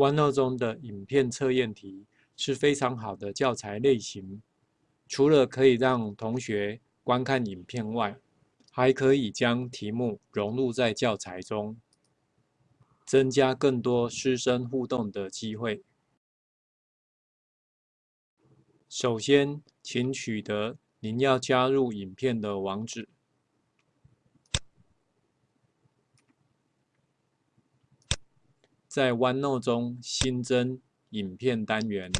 OneNote 中的影片测验题是非常好的教材类型，除了可以让同学观看影片外，还可以将题目融入在教材中，增加更多师生互动的机会。首先，请取得您要加入影片的网址。在 OneNote 中新增影片单元，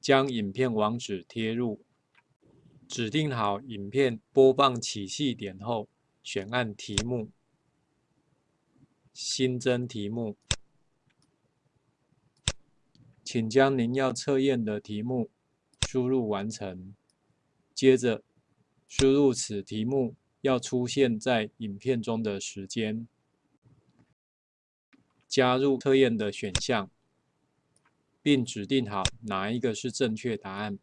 将影片网址贴入，指定好影片播放起讫点后，选按题目，新增题目，请将您要测验的题目输入完成，接着输入此题目要出现在影片中的时间。加入测验的选项，并指定好哪一个是正确答案。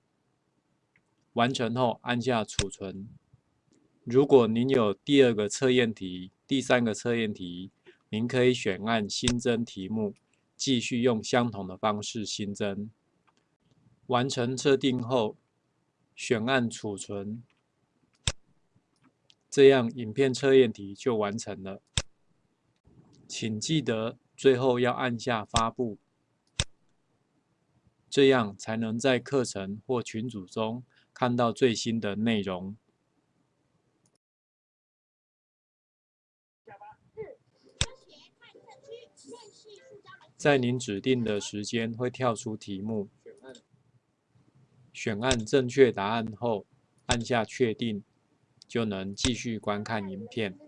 完成后按下储存。如果您有第二个测验题、第三个测验题，您可以选按新增题目，继续用相同的方式新增。完成设定后，选按储存，这样影片测验题就完成了。请记得。最后要按下发布，这样才能在课程或群组中看到最新的内容。在您指定的时间会跳出题目，选按正确答案后，按下确定，就能继续观看影片。